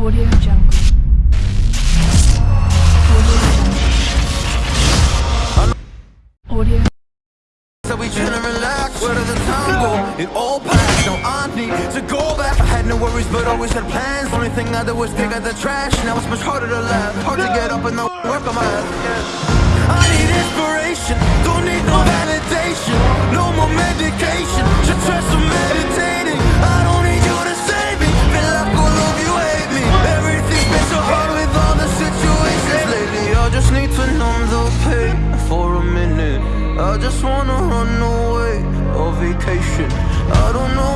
Audio Jungle. Audio Jungle. Audio. So we relax, where did the time go? It all passed, now I need to go back I had no worries but always had plans Only thing I did was dig out the trash Now it's much harder to laugh Hard to get up and the work on my ass. I need inspiration, don't need no validation No more medication, I just wanna run away on vacation. I don't know